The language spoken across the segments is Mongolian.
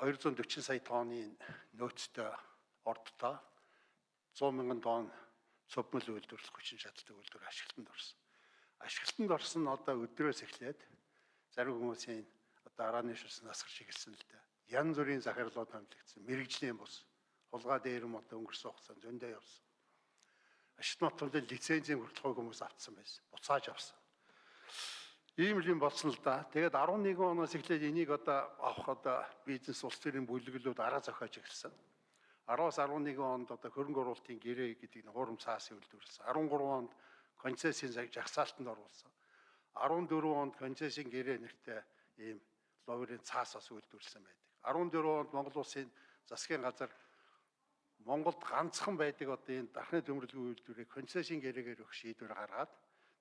240 сая тонны нөөцтэй ордтой 100 мянган тонн цовмол үйлдвэрлэх хүчин чадалтай үйлдвэр ашиглалтанд орсон. Ашиглалтанд орсон нь одоо өдрөөс эхлээд зарим хүмүүсийн одоо арааны шилсэн насгарч эхэлсэн л дээ. Ян зүрийн захирлууд хамлагдсан. Мэргэжлийн бус хулгай дээрм одоо өнгөрсөн хугацаанд зөндөө явсан. Ашигт нотолд лицензийн хүртэл хүмүүс авцсан байсан. Буцааж авсан. Ийм л юм болсон л да. Тэгээд 11 оноос эхлээд энийг одоо авах одоо бизнес улс төрийн бүлэглүүд арга зохиож эхэлсэн. 10-аас 11 онд одоо хөрөнгө оруулалтын гэрээ гэдэг нь хурам цаас үйлдвэрлэсэн. 13 онд концессийн жагсаалтанд оруулсан. 14 онд концессийн гэрээ нэртэй ийм ловрын цаасаас үйлдвэрлэсэн байдаг. 14 онд Монгол улсын засгийн газар Монголд ганцхан байдаг одоо энэ дархны төмөрлөгийн үйлдвэрийг концессийн гэрээгээр өгөх шийдвэр гаргаад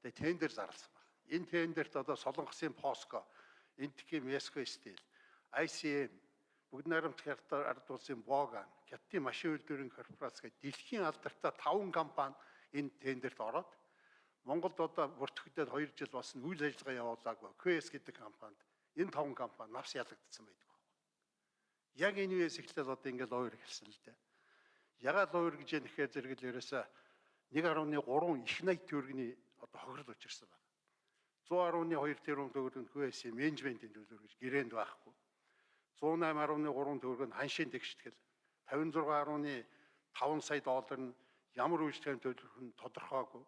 тэгээ тендер зарласан. Энэ тендерт одоо Солонгосын Поско, Энтхийн Меско стил, ICM, Бүгд найрамдах ард улсын Боган, Хятадын машин үйлдвэрийн корпорац гэх дэлхийн алдартай 5 компани энэ тендерт ороод Монголд одоо бүртгэгдээд 2 жил болсон үйл ажиллагаа явуулаагүй QS гэдэг компанид энэ 5 компани навс ялагдсан байдаг. Яг энэ үеэс эхлээд одоо ингээд ловер эхэлсэн л дээ. Ягаад ловер гэж юм нэхээ зэрэгэл ерөөсө 1.3 их найт төгрөгийн одоо хохирол учирсан байна. 110.2 тэрбум төгрөг нь QS менежментийн төлөв гэж гэрээнд байхгүй. 108.3 төгрөг нь ханшийн тэгштгэл 56.5 сая доллар нь ямар үйлчлэгийн төлөх нь тодорхойгүй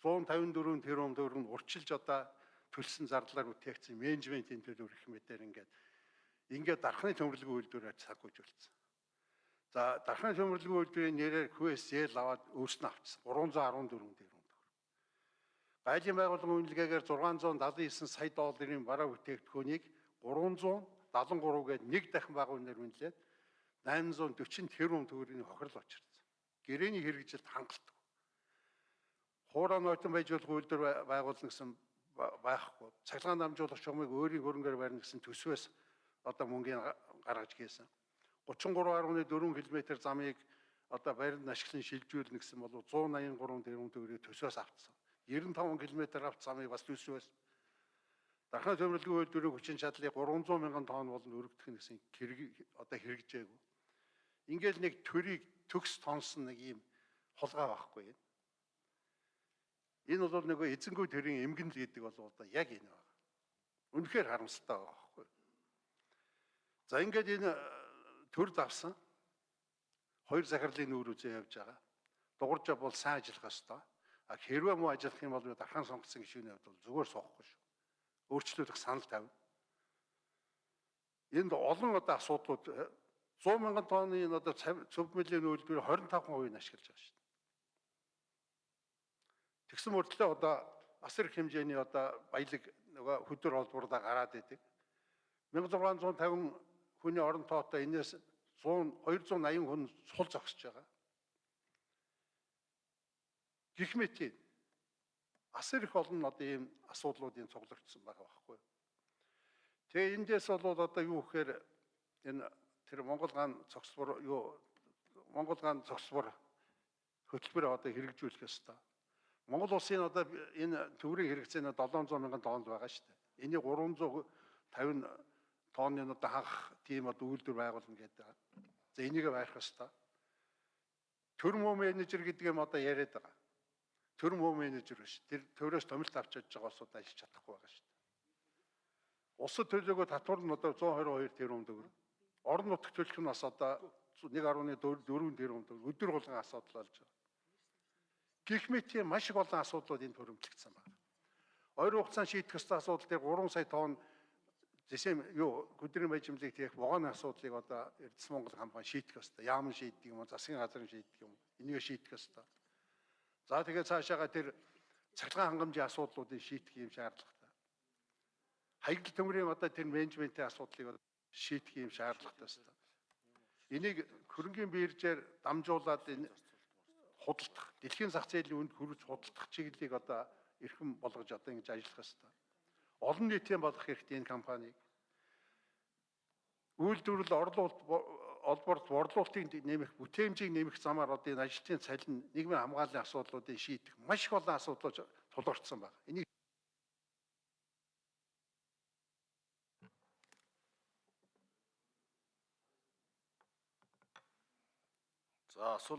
154 тэрбум төгрөг нь урчилж одоо төлсөн зардлаар бүтээгдсэн менежментийн төлөв гэх мэтээр ингээд ингээд дархны төмөрлөгийн үйлдвэрээр цаггүйж үлдсэн. За дархны төмөрлөгийн үйлдвэрийн нэрээр QSL аваад өөрснөө авчихсан 314 тэрбум Гайлын байгууллагын үнэлгээгээр 679 сая долларын бараа бүтээгдэхүүнийг 300 73 гээд нэг дахин бага үнээр үнэлээд 840 тэрбум төгрөгийн хохирол очирсан. Гэрээний хэрэгжилт хангалттай. Хуурай нойтон байж болох үйлдвэр байгуулна гэсэн байхгүй. Цахилгаан дамжуулах чумыг өөрийн хөрөнгөөр барьна гэсэн төсвөөс одоо мөнгөний гаргаж гээсэн. 33.4 км замыг одоо баримт ашиглан шилжүүлнэ гэсэн бол 183 тэрбум төгрөгийг төсвөөс авцсан. 95 км авт замыг бас төсвөөс Дархны төмөрлөгийн үйлдвэрийн хүчин чадлыг 300 мянган тонн болон өргөдөх гэсэн одоо хэрэгжээгүй. Ингээл нэг төрийг төгс тонсон нэг юм холгаа байхгүй юм. Энэ бол нөгөө эзэнгүй төрийн эмгэнэл гэдэг бол одоо яг энэ байна. Үнэхээр харамсалтай байгаа байхгүй. За ингээд энэ э, төр давсан хоёр захирлын нүүр үзээ явж байгаа. Дугуйжаа бол сайн ажиллах ёстой. А хэрвээ муу ажиллах юм бол дархан сонгоцсон гишүүний хувьд бол зүгээр суухгүй шүү өөрчлөлөх санал тавина. Энд олон одоо асуудлууд 100 мянган тонны энэ одоо цөв мөлийн үйлдвэр 25% нь ашиглаж байгаа шүү. Тэгсэн мөртлөө одоо асар их хэмжээний одоо баялаг нөгөө хөдөр холбоордоо гараад идэг. 1650 хүний орон тоотой энэс 100 280 хүн сул зогсож байгаа. Гэх мэт асар их олон одоо ийм асуудлуудын цуглардсан байгаа байхгүй. Тэгээ эндээс бол одоо юу гэхээр энэ тэр Монгол гаан цогцлбор юу Монгол гаан цогцлбор хөтөлбөр одоо хэрэгжүүлэх ёстой. Монгол улсын одоо энэ төврийн хэрэгцээ нь 700 мянган тонн байгаа шүү дээ. Энийг 350 тонны одоо ханх тийм одоо үйлдвэр байгуулна гэдэг. За энийг байх ёстой. Төр мөө менежер гэдэг юм одоо яриад байгаа төр мөө менежер биш. Тэр төрөөс томилт авч чадж байгаа улсууд ажиллаж чадахгүй байгаа шүү дээ. Улсад төлөөгөө татвар нь одоо 122 тэрбум төгрөг. Орон нутгт төлөх нь бас одоо 1.4 тэрбум төгрөг өдөр болгон асуудал болж байгаа. Гэх мэт маш их олон асуудлууд энэ төрөмтлөгдсөн байна. Ойр хугацаанд шийдэх ёстой асуудал дээр 3 сая тонн зэсэм юу гүдрийн байжмлыг тех вогооны асуудлыг одоо Эрдэс Монгол компани шийдэх ёстой. Яамн шийддэг юм уу, засгийн газрын шийддэг юм уу? Энийг шийдэх ёстой. За тэгээд цаашаага тэр цахилгаан хангамжийн асуудлуудыг шийдэх юм шаардлагатай. Хаягдл төмрийн одоо тэр менежментийн асуудлыг шийдэх юм шаардлагатай байна. Энийг хөрөнгөний биржээр дамжуулаад энэ худалдах, дэлхийн зах зээлийн үнд хүрэж худалдах чиглэлийг одоо эрхэм болгож одоо ингэж ажиллах ёстой. Олон нийтийн болгох хэрэгтэй энэ компанийг. Үйлдвэрлэл орлуулалт олбор борлуулалтыг нэмэх, бүтээмжийг нэмэх замаар одоо энэ ажлын цалин нийгмийн хамгааллын асуудлуудыг шийдэх маш их олон асуудлууд тулгарсан байна. Энийг За асуулт